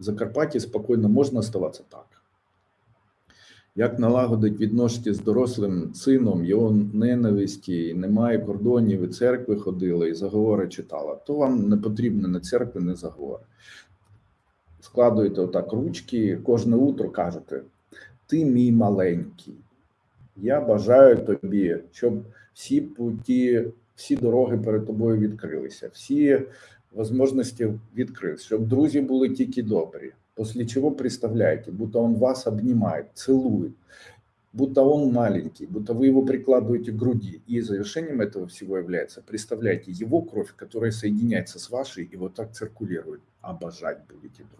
В Закарпатті спокійно можна оставатися так. Як налагодить відношення з дорослим сином, його ненависті, немає кордонів, і церкви ходили, і заговори читала, то вам не потрібно не церкви, не заговори. Складуєте отак ручки, кожне утро кажете: Ти мій маленький. Я бажаю тобі, щоб всі путі, всі дороги перед тобою відкрилися, всі можливості відкрилися, щоб друзі були тільки добрі. После чего представляете, будто он вас обнимает, целует, будто он маленький, будто вы его прикладываете к груди. И завершением этого всего является, представляете, его кровь, которая соединяется с вашей и вот так циркулирует. Обожать будете друг